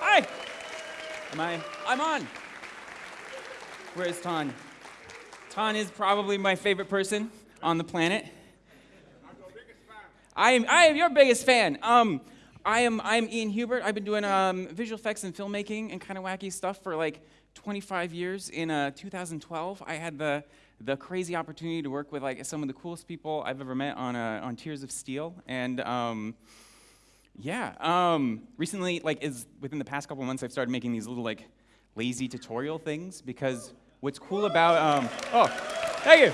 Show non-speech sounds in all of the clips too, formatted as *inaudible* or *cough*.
Hi. Am I? I'm on. Where's Ton? Ton is probably my favorite person on the planet. I am, I am your biggest fan. Um, I am, I am Ian Hubert. I've been doing um, visual effects and filmmaking and kind of wacky stuff for like 25 years. In uh, 2012, I had the, the crazy opportunity to work with like some of the coolest people I've ever met on, uh, on Tears of Steel. And um, yeah, um, recently, like, is within the past couple months, I've started making these little like lazy tutorial things because what's cool about, um, oh, thank you.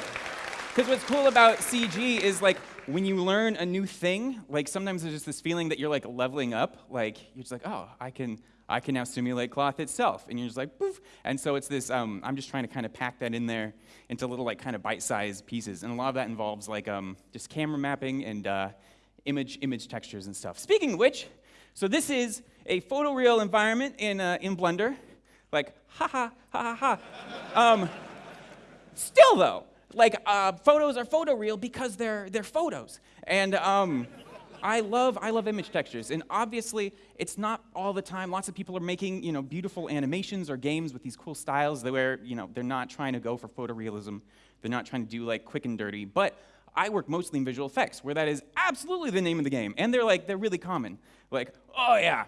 Because what's cool about CG is like when you learn a new thing, like sometimes there's just this feeling that you're like leveling up. Like you're just like, oh, I can, I can now simulate cloth itself, and you're just like, poof. And so it's this. Um, I'm just trying to kind of pack that in there into little like kind of bite-sized pieces, and a lot of that involves like um, just camera mapping and uh, image image textures and stuff. Speaking of which, so this is a photoreal environment in uh, in Blender, like ha ha ha ha ha. Um, still though like uh, photos are photoreal because they're they're photos. And um, I love I love image textures. And obviously it's not all the time. Lots of people are making you know beautiful animations or games with these cool styles where you know they're not trying to go for photorealism. They're not trying to do like quick and dirty. But I work mostly in visual effects where that is absolutely the name of the game and they're like they're really common like oh yeah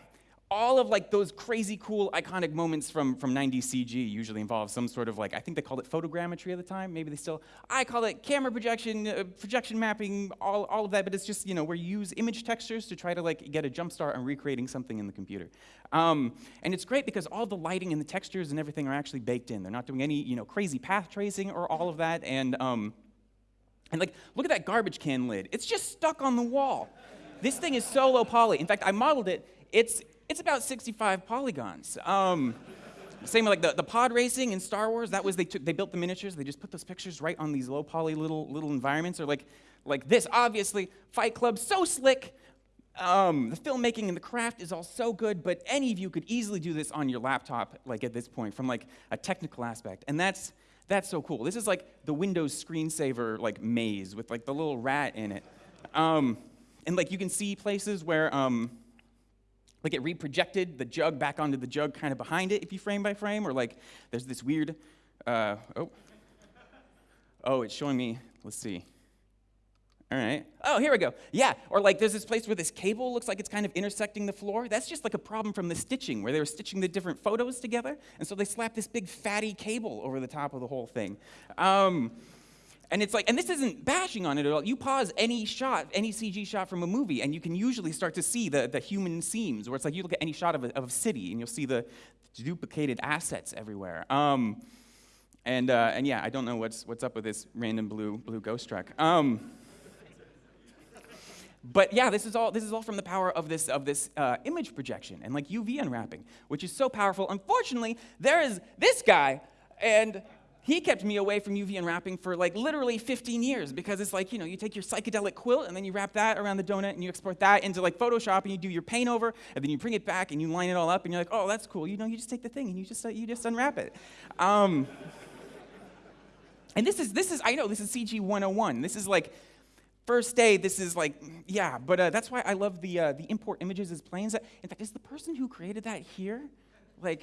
all of like those crazy cool iconic moments from, from 90s CG usually involve some sort of like, I think they called it photogrammetry at the time, maybe they still, I call it camera projection, uh, projection mapping, all, all of that, but it's just, you know, where you use image textures to try to like get a jump start on recreating something in the computer. Um, and it's great because all the lighting and the textures and everything are actually baked in. They're not doing any, you know, crazy path tracing or all of that. And, um, and like, look at that garbage can lid. It's just stuck on the wall. This thing is so low poly. In fact, I modeled it. It's, it's about 65 polygons. Um, same like the, the pod racing in Star Wars, that was they took they built the miniatures, they just put those pictures right on these low poly little little environments, or like like this, obviously, Fight Club, so slick. Um, the filmmaking and the craft is all so good, but any of you could easily do this on your laptop, like at this point, from like a technical aspect. And that's that's so cool. This is like the Windows screensaver like maze with like the little rat in it. Um, and like you can see places where um, like it reprojected the jug back onto the jug kind of behind it if you frame by frame, or like there's this weird, uh, oh, oh, it's showing me, let's see. All right. Oh, here we go. Yeah. Or like there's this place where this cable looks like it's kind of intersecting the floor. That's just like a problem from the stitching where they were stitching the different photos together. And so they slapped this big fatty cable over the top of the whole thing. Um, and it's like, and this isn't bashing on it at all. You pause any shot, any CG shot from a movie, and you can usually start to see the, the human seams, where it's like you look at any shot of a, of a city, and you'll see the duplicated assets everywhere. Um, and, uh, and yeah, I don't know what's, what's up with this random blue, blue ghost truck. Um, but yeah, this is all this is all from the power of this of this uh, image projection and like UV unwrapping, which is so powerful. Unfortunately, there is this guy, and he kept me away from UV unwrapping for like literally 15 years because it's like, you know, you take your psychedelic quilt and then you wrap that around the donut and you export that into like Photoshop and you do your paint over and then you bring it back and you line it all up and you're like, oh, that's cool. You know, you just take the thing and you just, uh, you just unwrap it. Um, and this is, this is, I know, this is CG 101. This is like, first day, this is like, yeah, but uh, that's why I love the, uh, the import images as planes. In fact, is the person who created that here? Like,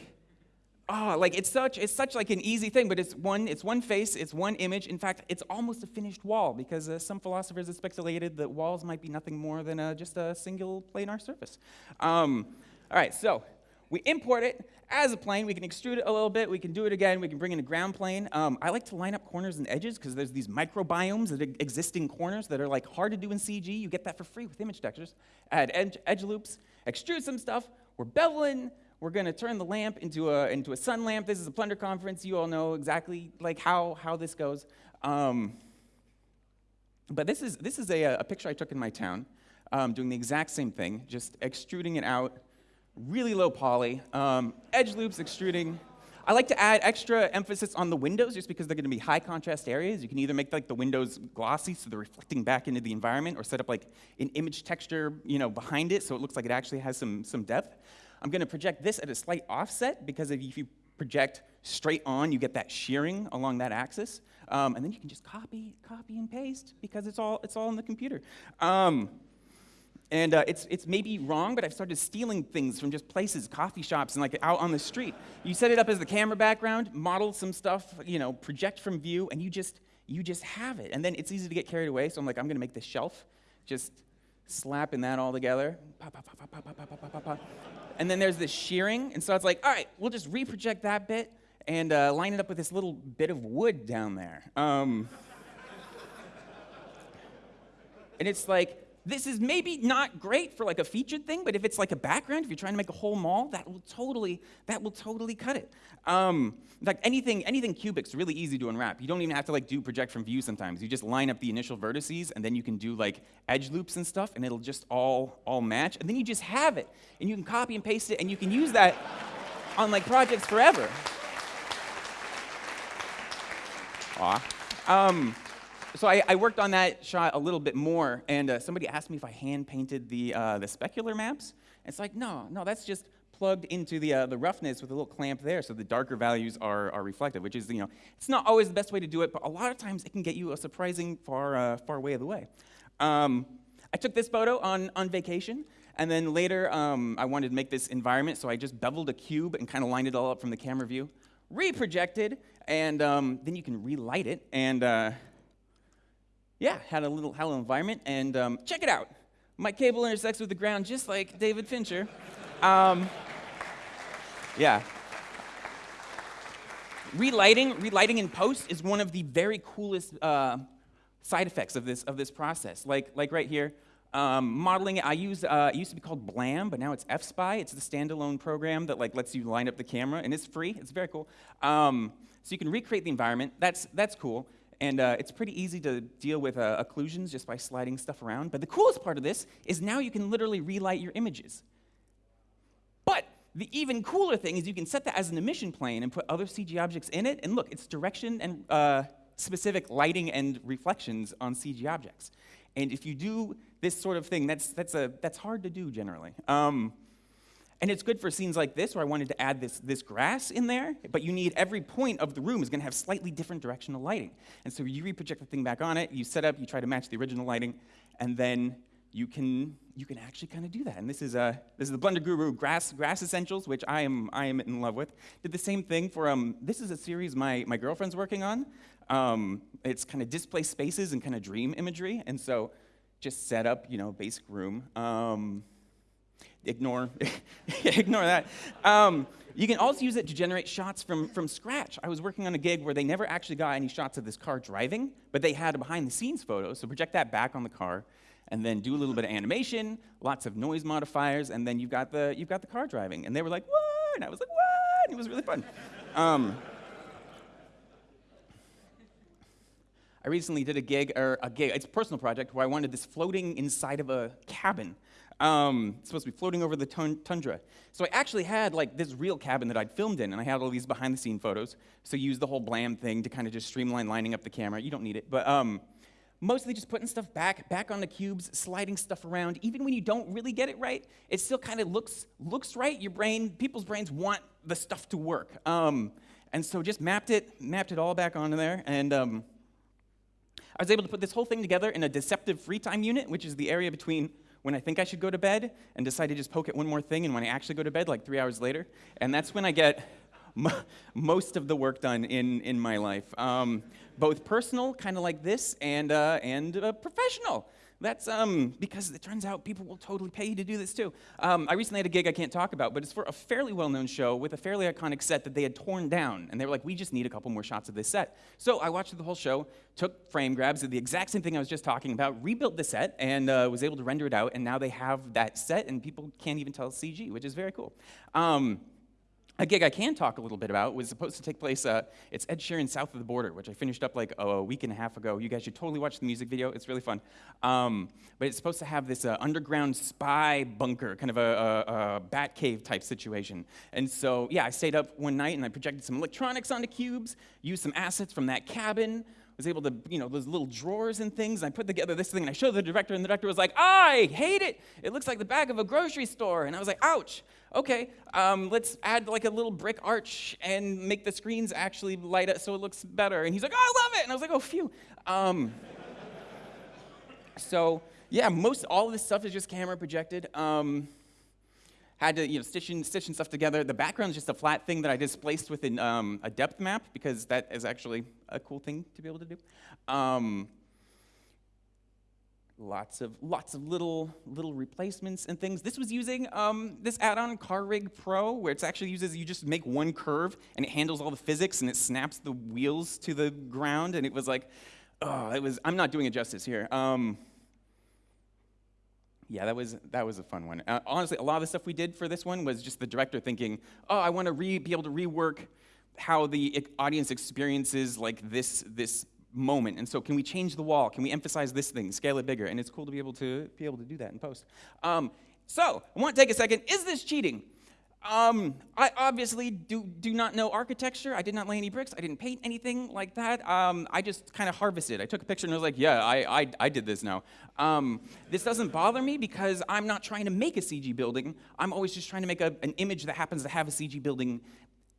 oh, like it's such it's such like an easy thing, but it's one it's one face, it's one image. In fact, it's almost a finished wall because uh, some philosophers have speculated that walls might be nothing more than uh, just a single planar surface. Um, all right, so we import it as a plane. We can extrude it a little bit. We can do it again. We can bring in a ground plane. Um, I like to line up corners and edges because there's these microbiomes that exist in corners that are like hard to do in CG. You get that for free with image textures. Add edge, edge loops, extrude some stuff. We're beveling we're going to turn the lamp into a, into a sun lamp. This is a Blender conference. You all know exactly like how, how this goes. Um, but this is, this is a, a picture I took in my town, um, doing the exact same thing, just extruding it out, really low poly, um, edge loops extruding. I like to add extra emphasis on the windows just because they're going to be high contrast areas. You can either make like the windows glossy so they're reflecting back into the environment or set up like an image texture you know, behind it so it looks like it actually has some, some depth. I'm going to project this at a slight offset because if you project straight on, you get that shearing along that axis. Um, and then you can just copy, copy and paste because it's all, it's all in the computer. Um, and uh, it's, it's maybe wrong, but I've started stealing things from just places, coffee shops, and like out on the street. You set it up as the camera background, model some stuff, you know, project from view, and you just, you just have it. And then it's easy to get carried away, so I'm like, I'm gonna make this shelf, just slapping that all together. And then there's this shearing, and so it's like, all right, we'll just reproject that bit and uh, line it up with this little bit of wood down there. Um, and it's like, this is maybe not great for like a featured thing, but if it's like a background, if you're trying to make a whole mall, that will totally, that will totally cut it. Um, in fact, anything, anything cubic's really easy to unwrap. You don't even have to like do project from view sometimes. You just line up the initial vertices, and then you can do like edge loops and stuff, and it'll just all, all match. And then you just have it, and you can copy and paste it, and you can use that on like projects forever. Aw. Um, so I, I, worked on that shot a little bit more, and uh, somebody asked me if I hand painted the, uh, the specular maps. It's like, no, no, that's just plugged into the, uh, the roughness with a little clamp there so the darker values are, are reflected, which is, you know, it's not always the best way to do it, but a lot of times it can get you a surprising far, uh, far way of the way. Um, I took this photo on, on vacation, and then later um, I wanted to make this environment, so I just beveled a cube and kind of lined it all up from the camera view, reprojected, and um, then you can relight it, and uh, yeah, had a little hello environment, and um, check it out. My cable intersects with the ground just like David Fincher. Um, yeah. Relighting, relighting in post is one of the very coolest uh, side effects of this, of this process. Like, like right here, um, modeling I use, uh, it used to be called Blam, but now it's FSpy. It's the standalone program that like lets you line up the camera, and it's free. It's very cool. Um, so you can recreate the environment. That's, that's cool. And uh, it's pretty easy to deal with uh, occlusions just by sliding stuff around. But the coolest part of this is now you can literally relight your images. But the even cooler thing is you can set that as an emission plane and put other CG objects in it. And look, it's direction and uh, specific lighting and reflections on CG objects. And if you do this sort of thing, that's, that's, a, that's hard to do generally. Um, and it's good for scenes like this where I wanted to add this, this grass in there, but you need every point of the room is going to have slightly different directional lighting. And so you reproject the thing back on it, you set up, you try to match the original lighting, and then you can, you can actually kind of do that. And this is, uh, this is the Blender Guru Grass, Grass Essentials, which I am, I am in love with. Did the same thing for, um, this is a series my, my girlfriend's working on. Um, it's kind of displaced spaces and kind of dream imagery. And so just set up, you know, basic room. Um, ignore, *laughs* ignore that. Um, you can also use it to generate shots from, from scratch. I was working on a gig where they never actually got any shots of this car driving, but they had a behind the scenes photo. So project that back on the car and then do a little bit of animation, lots of noise modifiers, and then you've got the, you've got the car driving. And they were like, what? And I was like, what? And it was really fun. Um, I recently did a gig, or a gig, it's a personal project, where I wanted this floating inside of a cabin. Um, it's supposed to be floating over the tundra. So I actually had like this real cabin that I'd filmed in, and I had all these behind the scene photos. So use the whole blam thing to kind of just streamline lining up the camera. You don't need it, but um, mostly just putting stuff back, back on the cubes, sliding stuff around. Even when you don't really get it right, it still kind of looks looks right. Your brain, people's brains want the stuff to work. Um, and so just mapped it, mapped it all back onto there, and um, I was able to put this whole thing together in a deceptive free time unit, which is the area between when I think I should go to bed and decide to just poke at one more thing, and when I actually go to bed, like three hours later. And that's when I get *laughs* most of the work done in, in my life. Um, both personal, kind of like this, and, uh, and uh, professional. That's um, because it turns out people will totally pay you to do this too. Um, I recently had a gig I can't talk about, but it's for a fairly well known show with a fairly iconic set that they had torn down. And they were like, we just need a couple more shots of this set. So I watched the whole show, took frame grabs of the exact same thing I was just talking about, rebuilt the set, and uh, was able to render it out. And now they have that set, and people can't even tell CG, which is very cool. Um, a gig I can talk a little bit about was supposed to take place, uh, it's Ed Sheeran South of the Border, which I finished up like a week and a half ago. You guys should totally watch the music video, it's really fun. Um, but it's supposed to have this uh, underground spy bunker, kind of a, a, a bat cave type situation. And so, yeah, I stayed up one night and I projected some electronics onto cubes, used some assets from that cabin, was able to, you know, those little drawers and things. And I put together this thing and I showed the director, and the director was like, I hate it. It looks like the back of a grocery store. And I was like, ouch. Okay, um, let's add like a little brick arch and make the screens actually light up so it looks better. And he's like, oh, I love it. And I was like, oh, phew. Um, so yeah, most all of this stuff is just camera projected. Um, had to you know stitching stitching stuff together. The background is just a flat thing that I displaced within um, a depth map because that is actually a cool thing to be able to do. Um, lots of lots of little little replacements and things. This was using um, this add-on CarRig Pro, where it's actually uses you just make one curve and it handles all the physics and it snaps the wheels to the ground. And it was like, oh, it was. I'm not doing it justice here. Um, yeah, that was that was a fun one. Uh, honestly, a lot of the stuff we did for this one was just the director thinking, oh, I want to be able to rework how the audience experiences like this this moment. And so, can we change the wall? Can we emphasize this thing, scale it bigger? And it's cool to be able to be able to do that in post. Um, so, I want to take a second. Is this cheating? Um, I obviously do, do not know architecture. I did not lay any bricks. I didn't paint anything like that. Um, I just kind of harvested. I took a picture and I was like, yeah, I, I, I did this now. Um, this doesn't bother me because I'm not trying to make a CG building. I'm always just trying to make a, an image that happens to have a CG building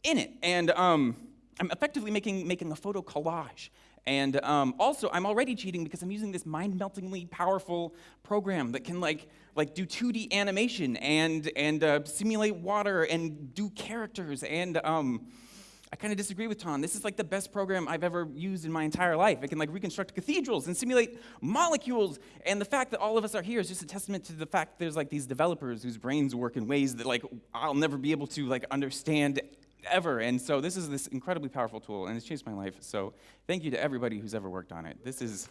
in it. And um, I'm effectively making, making a photo collage. And um, also, I'm already cheating because I'm using this mind-meltingly powerful program that can like, like do 2D animation and, and uh, simulate water and do characters. And um, I kind of disagree with Ton. This is like the best program I've ever used in my entire life. It can like reconstruct cathedrals and simulate molecules. And the fact that all of us are here is just a testament to the fact there's like these developers whose brains work in ways that like I'll never be able to like understand ever. And so this is this incredibly powerful tool, and it's changed my life. So thank you to everybody who's ever worked on it. This is.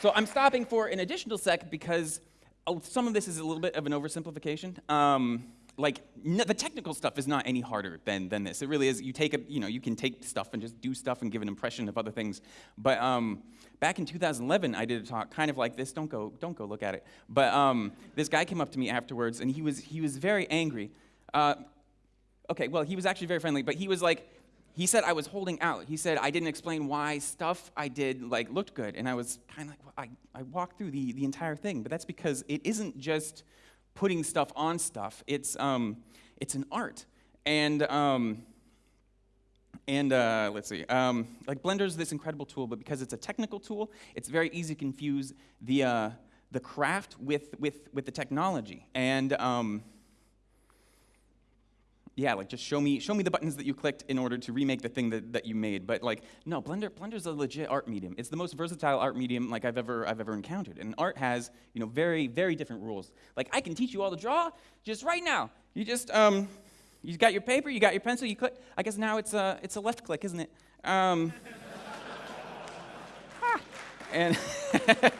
So I'm stopping for an additional sec because oh, some of this is a little bit of an oversimplification. Um, like the technical stuff is not any harder than, than this. It really is. You take a, you know, you can take stuff and just do stuff and give an impression of other things. But um, back in 2011, I did a talk kind of like this. Don't go, don't go look at it. But um, this guy came up to me afterwards, and he was, he was very angry. Uh, okay, well, he was actually very friendly, but he was like, he said I was holding out. He said I didn't explain why stuff I did like looked good, and I was kind of like, well, I, I walked through the, the entire thing, but that's because it isn't just putting stuff on stuff. It's, um, it's an art. And, um, and uh, let's see, um, like Blender is this incredible tool, but because it's a technical tool, it's very easy to confuse the, uh, the craft with, with, with the technology. And um, yeah, like just show me, show me the buttons that you clicked in order to remake the thing that, that you made. But like, no, Blender, Blender's a legit art medium. It's the most versatile art medium like I've ever, I've ever encountered. And art has, you know, very, very different rules. Like I can teach you all to draw just right now. You just, um, you got your paper, you got your pencil, you click. I guess now it's a, it's a left click, isn't it? Um, *laughs* and *laughs*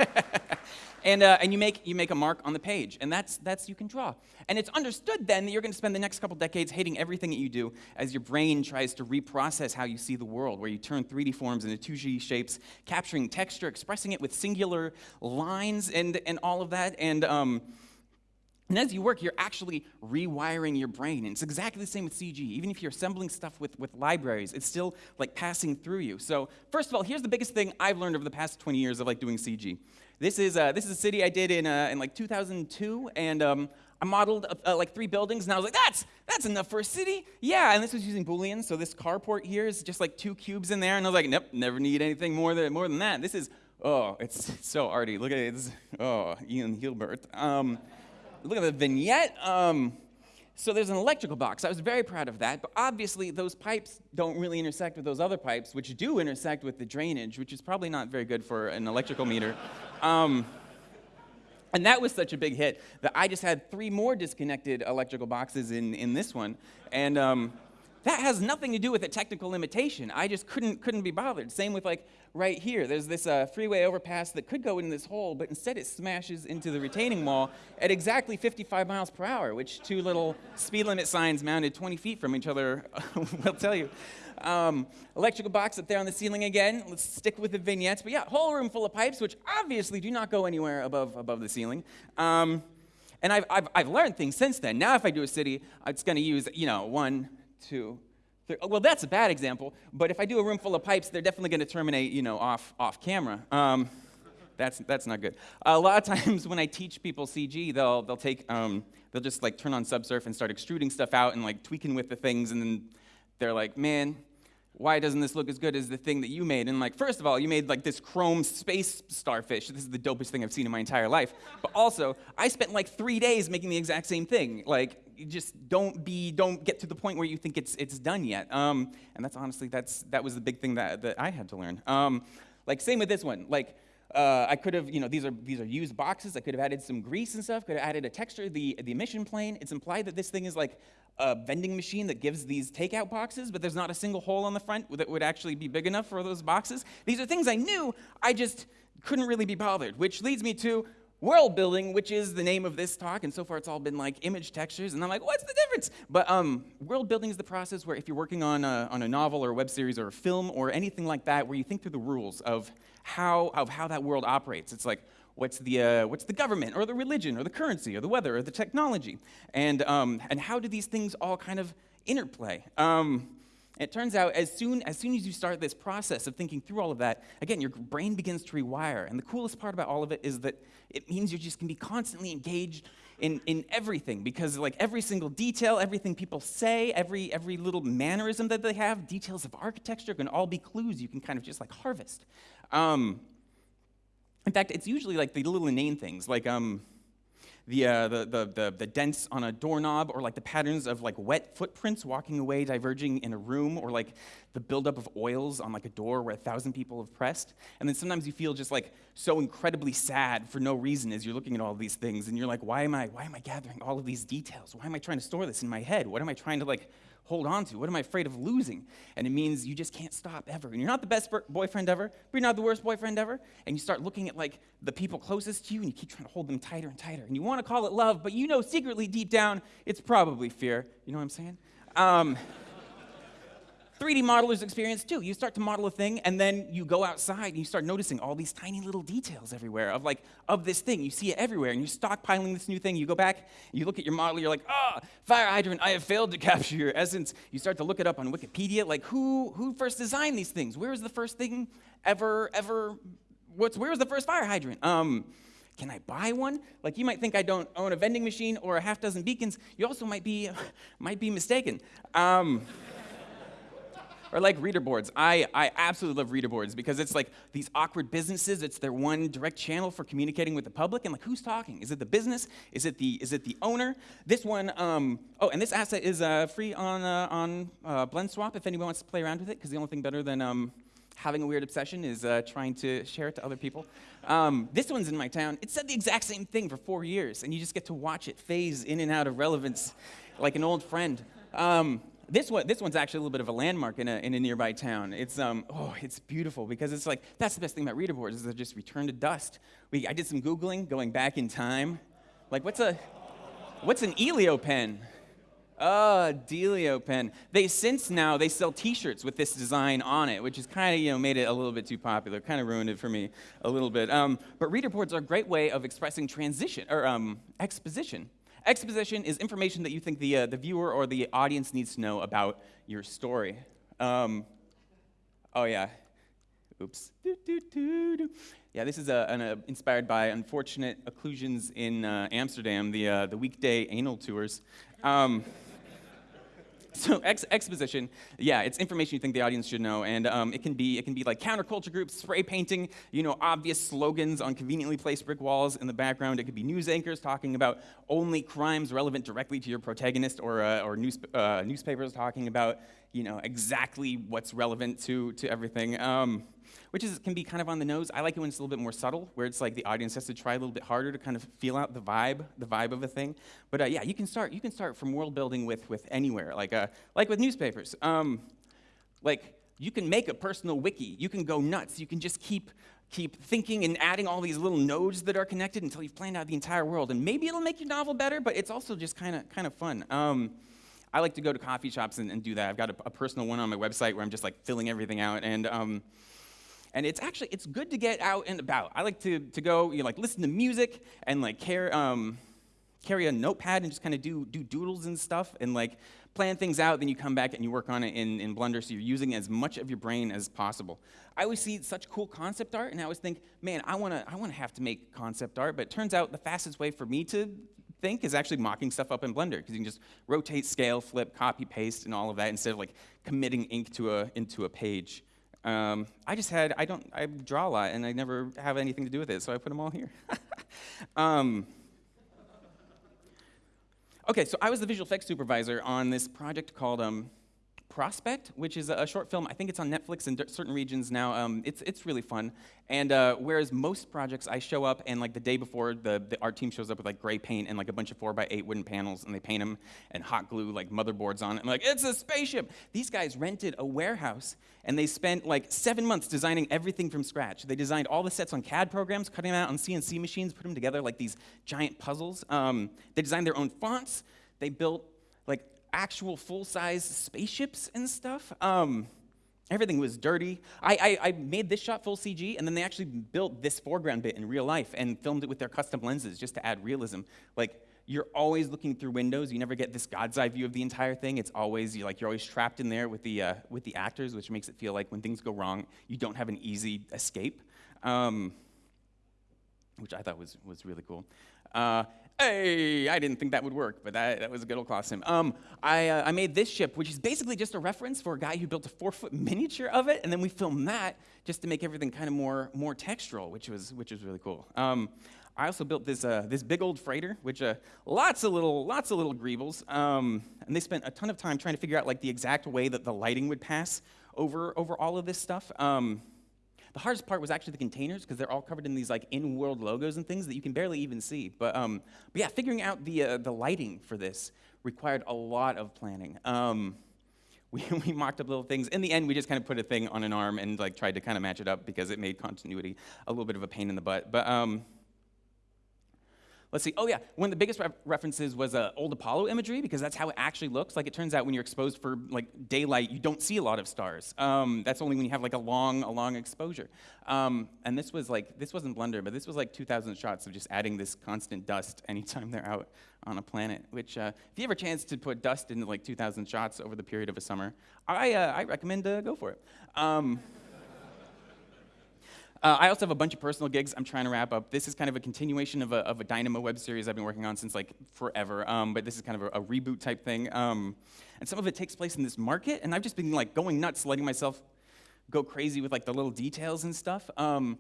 and, uh, and you, make, you make a mark on the page, and that's, that's you can draw. And it's understood then that you're going to spend the next couple decades hating everything that you do as your brain tries to reprocess how you see the world, where you turn 3D forms into 2D shapes, capturing texture, expressing it with singular lines, and, and all of that. And, um, and as you work, you're actually rewiring your brain. And it's exactly the same with CG. Even if you're assembling stuff with, with libraries, it's still like passing through you. So first of all, here's the biggest thing I've learned over the past 20 years of like doing CG. This is, uh, this is a city I did in, uh, in like 2002, and um, I modeled uh, like three buildings, and I was like, that's, that's enough for a city. Yeah, and this was using Boolean, so this carport here is just like two cubes in there, and I was like, nope, never need anything more than, more than that. This is, oh, it's *laughs* so arty. Look at it, it's, oh, Ian Hubert. Um, look at the vignette. Um, so there's an electrical box. I was very proud of that, but obviously those pipes don't really intersect with those other pipes, which do intersect with the drainage, which is probably not very good for an electrical meter. *laughs* Um, and that was such a big hit that I just had three more disconnected electrical boxes in, in this one. And um, that has nothing to do with a technical limitation. I just couldn't, couldn't be bothered. Same with like right here. There's this uh, freeway overpass that could go in this hole, but instead it smashes into the retaining wall at exactly 55 miles per hour, which two little speed limit signs mounted 20 feet from each other *laughs* will tell you. Um, electrical box up there on the ceiling again. Let's stick with the vignettes. But yeah, whole room full of pipes, which obviously do not go anywhere above, above the ceiling. Um, and I've, I've, I've learned things since then. Now if I do a city, it's going to use, you know, one, two. Well, that's a bad example. But if I do a room full of pipes, they're definitely going to terminate, you know, off, off camera. Um, that's, that's not good. A lot of times *laughs* when I teach people CG, they'll, they'll take, um, they'll just like turn on Subsurf and start extruding stuff out and like tweaking with the things and then they're like, man, why doesn't this look as good as the thing that you made? And like, first of all, you made like this chrome space starfish. This is the dopest thing I've seen in my entire life. But also, I spent like three days making the exact same thing. Like, just don't be, don't get to the point where you think it's, it's done yet. Um, and that's honestly, that's, that was the big thing that, that I had to learn. Um, like, same with this one. Like, uh, I could have, you know, these are, these are used boxes. I could have added some grease and stuff, could have added a texture, the, the emission plane. It's implied that this thing is like a vending machine that gives these takeout boxes, but there's not a single hole on the front that would actually be big enough for those boxes. These are things I knew, I just couldn't really be bothered, which leads me to world building, which is the name of this talk, and so far it's all been like image textures, and I'm like, what's the difference? But um, world building is the process where if you're working on a, on a novel or a web series or a film or anything like that, where you think through the rules of how, of how that world operates. It's like, what's the, uh, what's the government or the religion or the currency or the weather or the technology? And, um, and how do these things all kind of interplay? Um, it turns out as soon, as soon as you start this process of thinking through all of that, again, your brain begins to rewire. And the coolest part about all of it is that it means you're just can be constantly engaged in, in everything because like every single detail, everything people say, every, every little mannerism that they have, details of architecture can all be clues you can kind of just like harvest. Um, in fact, it's usually like the little inane things, like um, the, uh, the, the, the, the, dents on a doorknob, or like the patterns of like wet footprints walking away, diverging in a room, or like the buildup of oils on like a door where a thousand people have pressed. And then sometimes you feel just like so incredibly sad for no reason as you're looking at all these things, and you're like, why am I, why am I gathering all of these details? Why am I trying to store this in my head? What am I trying to like hold on to? What am I afraid of losing? And it means you just can't stop ever. And you're not the best boyfriend ever, but you're not the worst boyfriend ever. And you start looking at like the people closest to you and you keep trying to hold them tighter and tighter. And you want to call it love, but you know secretly deep down it's probably fear. You know what I'm saying? Um, 3D modeler's experience too. You start to model a thing and then you go outside and you start noticing all these tiny little details everywhere of like, of this thing. You see it everywhere and you're stockpiling this new thing. You go back, you look at your model, you're like, ah, oh, fire hydrant, I have failed to *laughs* capture your essence. You start to look it up on Wikipedia, like who, who first designed these things? Where was the first thing ever, ever, what's, where was the first fire hydrant? Um, can I buy one? Like you might think I don't own a vending machine or a half dozen beacons. You also might be, *laughs* might be mistaken. Um, or like reader boards. I, I absolutely love reader boards because it's like these awkward businesses. It's their one direct channel for communicating with the public. And like, who's talking? Is it the business? Is it the, is it the owner? This one, um, oh, and this asset is uh, free on, uh, on uh, BlendSwap if anyone wants to play around with it because the only thing better than um, having a weird obsession is uh, trying to share it to other people. Um, this one's in my town. It said the exact same thing for four years, and you just get to watch it phase in and out of relevance like an old friend. Um, this one, this one's actually a little bit of a landmark in a, in a nearby town. It's, um, oh, it's beautiful because it's like, that's the best thing about reader boards is they're just return to dust. We, I did some Googling going back in time. Like, what's a, what's an Elio pen? Oh, Delio pen. They since now they sell T-shirts with this design on it, which has kind of you know made it a little bit too popular, kind of ruined it for me a little bit. Um, but reader boards are a great way of expressing transition or um, exposition. Exposition is information that you think the, uh, the viewer or the audience needs to know about your story. Um, oh, yeah. Oops. Do, do, do, yeah, this is a, an, uh, inspired by unfortunate occlusions in uh, Amsterdam, the, uh, the weekday anal tours. Um, so ex exposition, yeah, it's information you think the audience should know, and um, it can be it can be like counterculture groups, spray painting, you know, obvious slogans on conveniently placed brick walls in the background. It could be news anchors talking about only crimes relevant directly to your protagonist, or uh, or news, uh, newspapers talking about you know exactly what's relevant to to everything. Um, which is, can be kind of on the nose. I like it when it's a little bit more subtle, where it's like the audience has to try a little bit harder to kind of feel out the vibe, the vibe of a thing. But uh, yeah, you can start. You can start from world building with with anywhere, like uh, like with newspapers. Um, like you can make a personal wiki. You can go nuts. You can just keep keep thinking and adding all these little nodes that are connected until you've planned out the entire world. And maybe it'll make your novel better, but it's also just kind of kind of fun. Um, I like to go to coffee shops and, and do that. I've got a, a, personal one on my website where I'm just like filling everything out. And um, and it's actually it's good to get out and about i like to, to go you know, like listen to music and like carry, um, carry a notepad and just kind of do, do doodles and stuff and like plan things out then you come back and you work on it in, in blender so you're using as much of your brain as possible i always see such cool concept art and i always think man i want to i want to have to make concept art but it turns out the fastest way for me to think is actually mocking stuff up in Blender because you can just rotate, scale, flip, copy, paste, and all of that instead of like committing ink to a, into a page. Um, I just had, I don't, I draw a lot and I never have anything to do with it, so I put them all *laughs* here. um, okay, so I was the visual effects supervisor on this project called um, Prospect, which is a short film. I think it's on Netflix in certain regions now. Um, it's, it's really fun. And uh, whereas most projects, I show up and like the day before, the, the art team shows up with like gray paint and like a bunch of four by eight wooden panels, and they paint them and hot glue like motherboards on it. I'm like, it's a spaceship. These guys rented a warehouse and they spent like seven months designing everything from scratch. They designed all the sets on CAD programs, cutting them out on CNC machines, put them together like these giant puzzles. Um, they designed their own fonts. They built actual full-size spaceships and stuff. Um, everything was dirty. I, I, I, made this shot full CG, and then they actually built this foreground bit in real life and filmed it with their custom lenses just to add realism. Like, you're always looking through windows. You never get this God's eye view of the entire thing. It's always you're like you're always trapped in there with the uh, with the actors, which makes it feel like when things go wrong, you don't have an easy escape. Um, which I thought was was really cool. Uh, Hey, I didn't think that would work, but that, that was a good old costume. Um, I, uh, I made this ship, which is basically just a reference for a guy who built a four-foot miniature of it, and then we filmed that just to make everything kind of more, more textural, which was, which was really cool. Um, I also built this, uh, this big old freighter, which uh, lots of little, lots of little greebles, um, and they spent a ton of time trying to figure out like the exact way that the lighting would pass over, over all of this stuff. Um, the hardest part was actually the containers because they're all covered in these like in-world logos and things that you can barely even see. But, um, but yeah, figuring out the, uh, the lighting for this required a lot of planning. Um, *laughs* we, we mocked up little things. In the end, we just kind of put a thing on an arm and like tried to kind of match it up because it made continuity a little bit of a pain in the butt. But um, Let's see. Oh, yeah. One of the biggest re references was uh, old Apollo imagery because that's how it actually looks. Like it turns out when you're exposed for like daylight, you don't see a lot of stars. Um, that's only when you have like a long, a long exposure. Um, and this was like this wasn't Blender, but this was like 2,000 shots of just adding this constant dust anytime they're out on a planet. Which, uh, if you have a chance to put dust into like 2,000 shots over the period of a summer, I uh, I recommend to go for it. Um, uh, I also have a bunch of personal gigs I'm trying to wrap up. This is kind of a continuation of a, of a Dynamo web series I've been working on since like forever, um, but this is kind of a, a reboot type thing. Um, and some of it takes place in this market, and I've just been like going nuts, letting myself go crazy with like the little details and stuff. Um,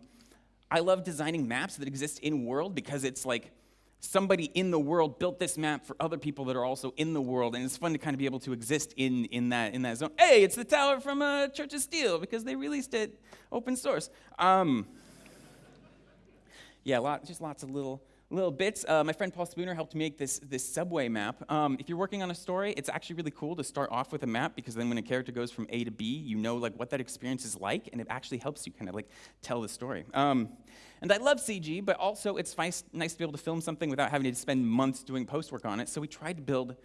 I love designing maps that exist in world because it's like somebody in the world built this map for other people that are also in the world, and it's fun to kind of be able to exist in, in, that, in that zone. Hey, it's the tower from uh, Tears of Steel because they released it open source. Um, yeah, lot, just lots of little little bits. Uh, my friend Paul Spooner helped make this, this subway map. Um, if you're working on a story, it's actually really cool to start off with a map because then when a character goes from A to B, you know like what that experience is like, and it actually helps you kind of like tell the story. Um, and I love CG, but also it's nice, nice to be able to film something without having to spend months doing post work on it. So we tried to build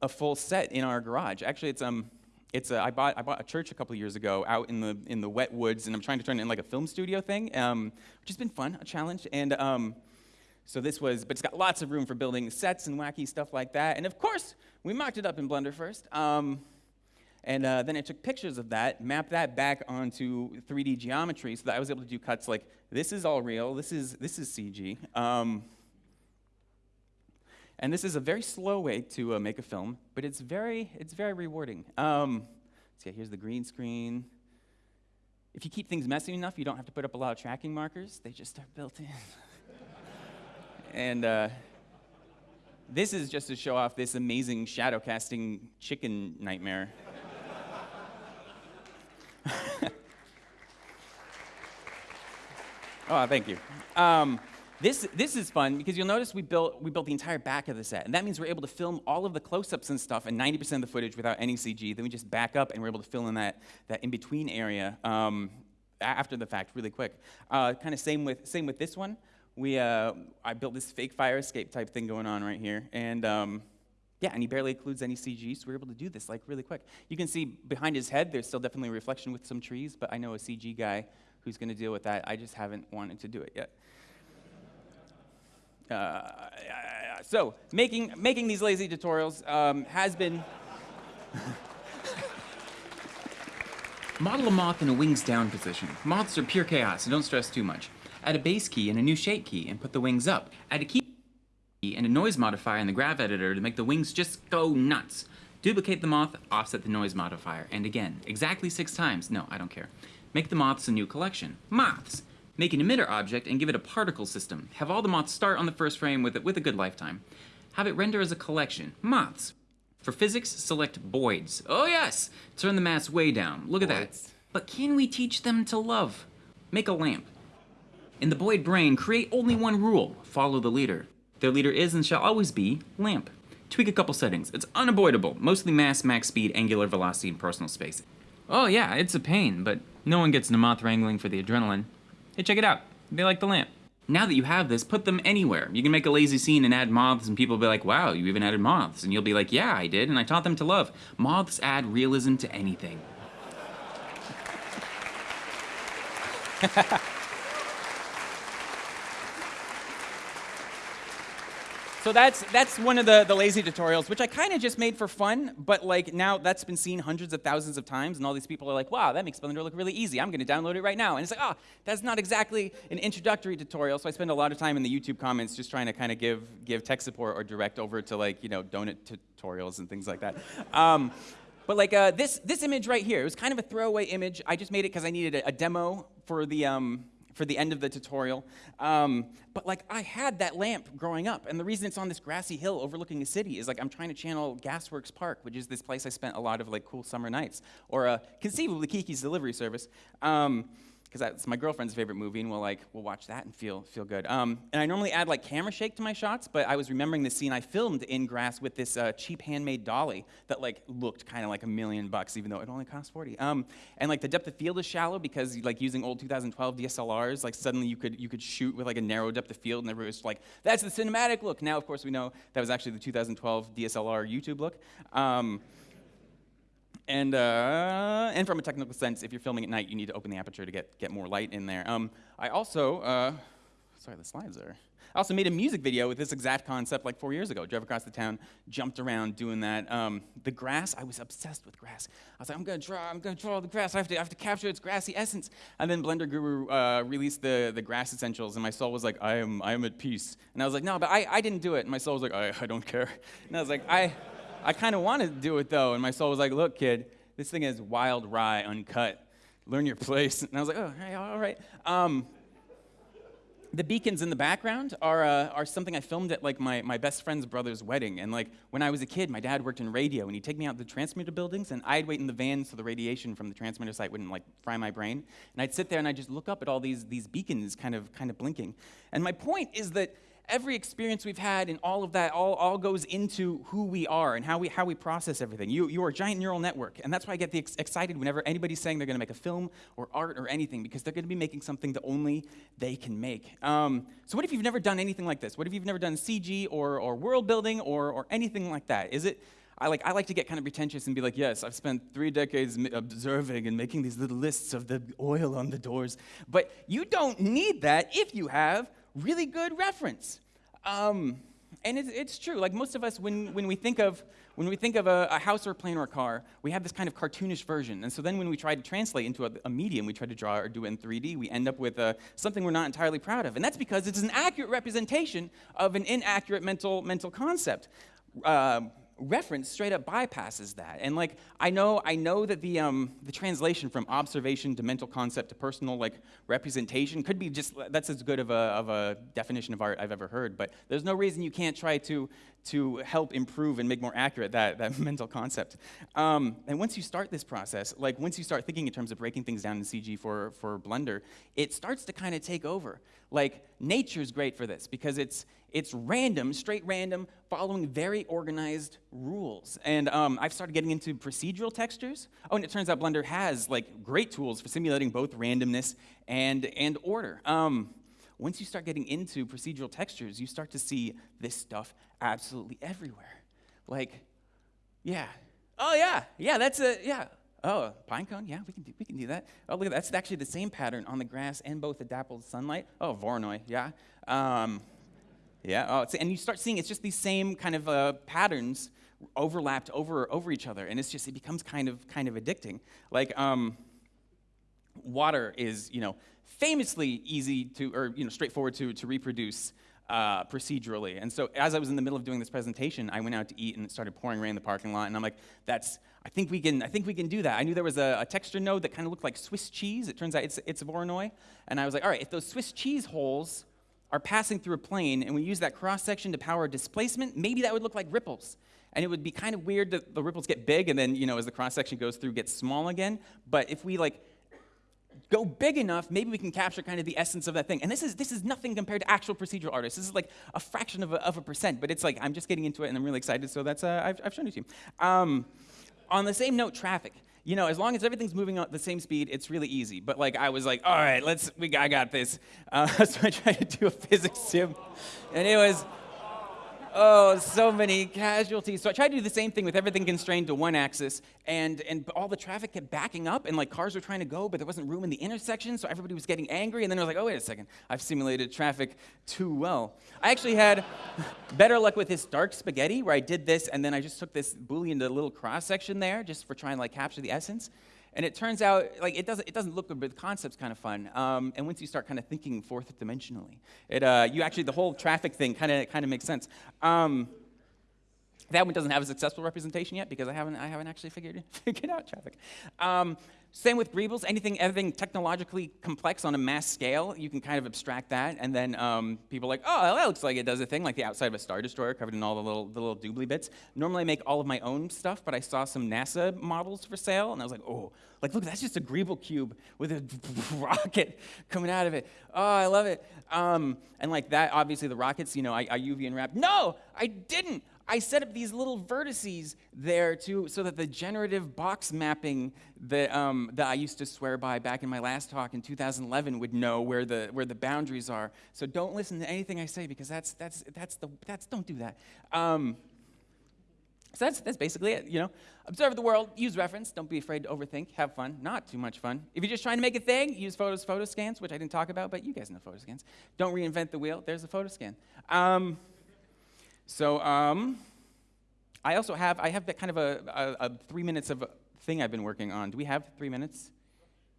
a full set in our garage. Actually, it's um, it's a, I bought I bought a church a couple years ago out in the in the wet woods, and I'm trying to turn it in like a film studio thing, um, which has been fun, a challenge, and. Um, so this was, but it's got lots of room for building sets and wacky stuff like that. And of course, we mocked it up in Blender first. Um, and uh, then I took pictures of that, mapped that back onto 3D geometry so that I was able to do cuts like, this is all real, this is, this is CG. Um, and this is a very slow way to uh, make a film, but it's very, it's very rewarding. Um, so yeah, here's the green screen. If you keep things messy enough, you don't have to put up a lot of tracking markers. They just are built in. *laughs* And uh, this is just to show off this amazing shadow casting chicken nightmare. *laughs* oh, thank you. Um, this, this is fun because you'll notice we built, we built the entire back of the set. And that means we're able to film all of the close-ups and stuff and 90% of the footage without any CG. Then we just back up and we're able to fill in that, that in-between area um, after the fact really quick. Uh, kind of same with, same with this one we, uh, I built this fake fire escape type thing going on right here. And um, yeah, and he barely includes any CG, so we are able to do this like really quick. You can see behind his head, there's still definitely a reflection with some trees, but I know a CG guy who's going to deal with that. I just haven't wanted to do it yet. Uh, so making, making these lazy tutorials um, has been... *laughs* Model a moth in a wings down position. Moths are pure chaos, so don't stress too much. Add a base key and a new shape key and put the wings up. Add a key and a noise modifier in the graph editor to make the wings just go nuts. Duplicate the moth, offset the noise modifier, and again, exactly six times. No, I don't care. Make the moths a new collection. Moths. Make an emitter object and give it a particle system. Have all the moths start on the first frame with, it, with a good lifetime. Have it render as a collection. Moths. For physics, select Boids. Oh yes! Turn the mass way down. Look at that. But can we teach them to love? Make a lamp. In the Boid brain, create only one rule. Follow the leader. Their leader is and shall always be lamp. Tweak a couple settings. It's unavoidable. Mostly mass, max speed, angular velocity, and personal space. Oh yeah, it's a pain, but no one gets Moth wrangling for the adrenaline. Hey, check it out. They like the lamp. Now that you have this, put them anywhere. You can make a lazy scene and add moths, and people will be like, wow, you even added moths. And you'll be like, yeah, I did, and I taught them to love. Moths add realism to anything. *laughs* So that's that's one of the, the lazy tutorials, which I kind of just made for fun, but like now that's been seen hundreds of thousands of times, and all these people are like, wow, that makes Blender look really easy. I'm going to download it right now. And it's like, oh, that's not exactly an introductory tutorial. So I spend a lot of time in the YouTube comments just trying to kind of give give tech support or direct over to like you know donut tutorials and things like that. Um, but like uh, this this image right here, it was kind of a throwaway image. I just made it because I needed a, a demo for the um, for the end of the tutorial. Um, but like I had that lamp growing up, and the reason it's on this grassy hill overlooking the city is like I'm trying to channel Gasworks Park, which is this place I spent a lot of like cool summer nights, or uh, conceivably Kiki's Delivery Service. Um, because that's my girlfriend's favorite movie, and we'll like we'll watch that and feel feel good. Um, and I normally add like camera shake to my shots, but I was remembering the scene I filmed in grass with this uh, cheap handmade dolly that like looked kind of like a million bucks, even though it only cost 40. Um, and like the depth of field is shallow because like using old 2012 DSLRs, like suddenly you could you could shoot with like a narrow depth of field, and everybody was like, "That's the cinematic look." Now, of course, we know that was actually the 2012 DSLR YouTube look. Um, and, uh, and from a technical sense, if you're filming at night, you need to open the aperture to get, get more light in there. Um, I also, uh, sorry, the slides are. I also made a music video with this exact concept like four years ago. Drove across the town, jumped around doing that. Um, the grass, I was obsessed with grass. I was like, I'm gonna draw, I'm gonna draw the grass. I have to, I have to capture its grassy essence. And then Blender Guru uh, released the, the grass essentials, and my soul was like, I am, I am at peace. And I was like, no, but I, I didn't do it. And my soul was like, I, I don't care. And I was like, I. I kind of wanted to do it though, and my soul was like, look, kid, this thing is wild rye, uncut. Learn your place. And I was like, oh, hey, all right. Um, the beacons in the background are, uh, are something I filmed at like my, my best friend's brother's wedding. And like when I was a kid, my dad worked in radio, and he'd take me out to the transmitter buildings, and I'd wait in the van so the radiation from the transmitter site wouldn't like fry my brain. And I'd sit there and I'd just look up at all these, these beacons kind of kind of blinking. And my point is that every experience we've had and all of that all, all goes into who we are and how we, how we process everything. You, you are a giant neural network, and that's why I get ex- excited whenever anybody's saying they're going to make a film or art or anything, because they're going to be making something that only they can make. Um, so what if you've never done anything like this? What if you've never done CG or, or world building or, or anything like that? Is it... I like, I like to get kind of pretentious and be like, yes, I've spent three decades observing and making these little lists of the oil on the doors. But you don't need that if you have really good reference. Um, and it's, it's, true. Like most of us, when, when we think of when we think of a, a, house or a plane or a car, we have this kind of cartoonish version. And so then when we try to translate into a, a medium, we try to draw or do it in 3D, we end up with uh, something we're not entirely proud of. And that's because it's an accurate representation of an inaccurate mental, mental concept. Uh, reference straight up bypasses that. And like I know, I know that the um, the translation from observation to mental concept to personal like representation could be just that's as good of a of a definition of art I've ever heard. But there's no reason you can't try to to help improve and make more accurate that, that *laughs* mental concept. Um, and once you start this process, like once you start thinking in terms of breaking things down in CG for, for Blender, it starts to kind of take over. Like nature's great for this because it's, it's random, straight random, following very organized rules. And um, I've started getting into procedural textures. Oh, and it turns out Blender has like great tools for simulating both randomness and, and order. Um, once you start getting into procedural textures, you start to see this stuff absolutely everywhere. Like, yeah. Oh, yeah. Yeah, that's a, yeah. Oh, pine cone? Yeah, we can do, we can do that. Oh, look, at that. that's actually the same pattern on the grass and both the dappled sunlight. Oh, Voronoi, yeah. Um, yeah, oh, and you start seeing it's just these same kind of uh, patterns overlapped over over each other, and it's just it becomes kind of kind of addicting. Like um, water is you know famously easy to or you know straightforward to to reproduce uh, procedurally. And so as I was in the middle of doing this presentation, I went out to eat and it started pouring rain in the parking lot. And I'm like, that's, I think we can, I think we can do that. I knew there was a, a texture node that kind of looked like Swiss cheese. It turns out it's, it's Voronoi. And I was like, all right, if those Swiss cheese holes are passing through a plane and we use that cross section to power displacement, maybe that would look like ripples. And it would be kind of weird that the ripples get big and then, you know, as the cross section goes through, gets small again. But if we like go big enough, maybe we can capture kind of the essence of that thing. And this is, this is nothing compared to actual procedural artists. This is like a fraction of a, of a percent, but it's like, I'm just getting into it and I'm really excited, so that's, uh, I've, I've shown it to you. Um, on the same note, traffic. You know, as long as everything's moving at the same speed, it's really easy. But like, I was like, all right, let's, we, I got this. Uh, *laughs* so I tried to do a physics sim, and it was, Oh, so many casualties. So I tried to do the same thing with everything constrained to one axis, and, and all the traffic kept backing up, and like cars were trying to go, but there wasn't room in the intersection, so everybody was getting angry, and then I was like, oh, wait a second, I've simulated traffic too well. I actually had *laughs* better luck with this dark spaghetti, where I did this, and then I just took this Boolean to a little cross section there, just for trying to like capture the essence. And it turns out, like, it doesn't, it doesn't look good, but the concept's kind of fun. Um, and once you start kind of thinking fourth dimensionally, it, uh, you actually, the whole traffic thing kind of kind of makes sense. Um, that one doesn't have a successful representation yet because I haven't, I haven't actually figured, *laughs* figured out traffic. Um, same with Greebles. Anything, everything technologically complex on a mass scale, you can kind of abstract that, and then um, people like, oh, that looks like it does a thing, like the outside of a Star Destroyer covered in all the little, the little doobly bits. Normally I make all of my own stuff, but I saw some NASA models for sale, and I was like, oh, like, look, that's just a Greeble cube with a *laughs* rocket coming out of it. Oh, I love it. Um, and like that, obviously the rockets, you know, I, I UV unwrapped. No, I didn't. I set up these little vertices there to, so that the generative box mapping that, um, that I used to swear by back in my last talk in 2011 would know where the, where the boundaries are. So don't listen to anything I say because that's, that's, that's the, that's, don't do that. Um, so that's, that's basically it, you know. Observe the world, use reference, don't be afraid to overthink, have fun, not too much fun. If you're just trying to make a thing, use photos, photo scans, which I didn't talk about, but you guys know photo scans. Don't reinvent the wheel, there's a photo scan. Um, so um, I also have, I have that kind of a, a, a, three minutes of a thing I've been working on. Do we have three minutes?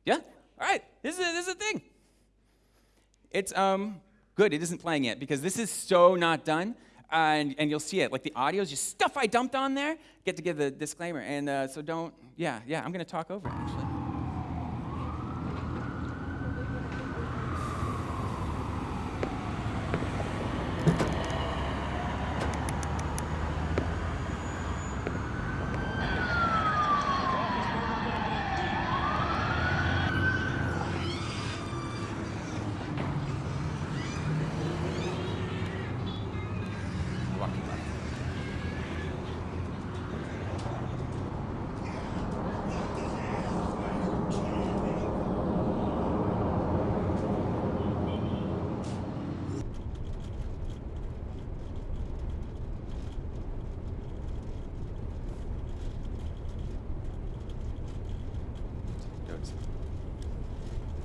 Yeah? All right, this is, this is a thing. It's um, good, it isn't playing yet because this is so not done. and, and you'll see it. Like the audio is just stuff I dumped on there. Get to give the disclaimer. And uh, so don't, yeah, yeah, I'm going to talk over it actually.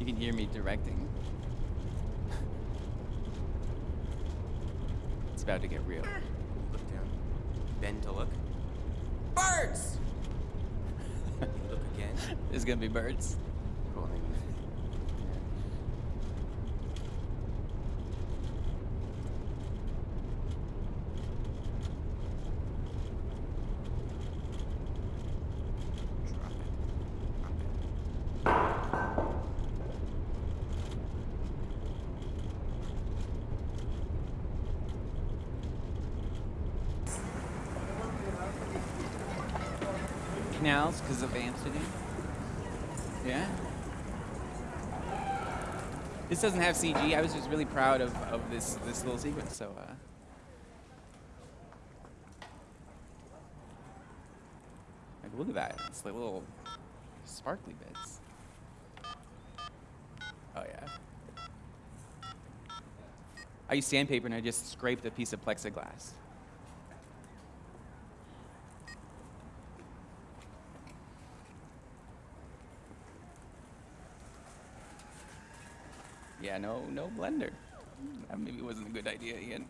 can hear me directing. it's about to get real. Look down. Bend to look. Birds! look again. There's gonna be birds. Canals because of Amsterdam. Yeah. This doesn't have CG. I was just really proud of, of this, this little sequence. So, uh, like, look at that. It's like little sparkly bits. Oh, yeah. I use sandpaper and I just scraped a piece of plexiglass. Yeah, no, no blender. That maybe wasn't a good idea, Ian.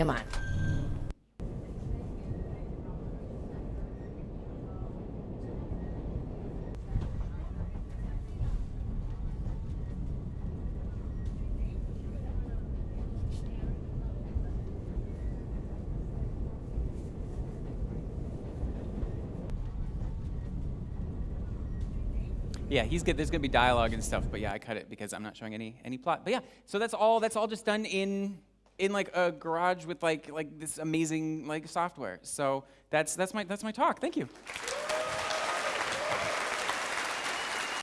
Come on. Yeah, he's good. There's gonna be dialogue and stuff, but yeah, I cut it because I'm not showing any any plot. But yeah, so that's all. That's all just done in in like a garage with like like this amazing like software. So that's that's my that's my talk. Thank you.